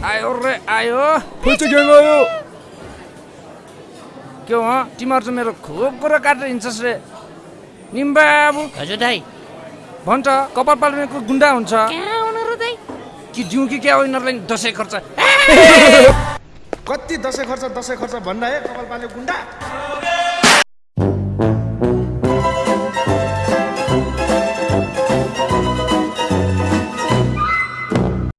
आयो रे आयो। आयो के हो तिमीहरू चाहिँ मेरो खुब कुरो काटेर हिँड्छस् रे। निम्बाबु हजुर दाई। भन्छ कपाल पाल्नेको गुन्डा हुन्छ। कि जिउ कि क्या यिनीहरूलाई दसैँ खर्च। कति दसैँ खर्च दसैँ खर्च भन्दा है कपाल पाल्ने गुन्डा?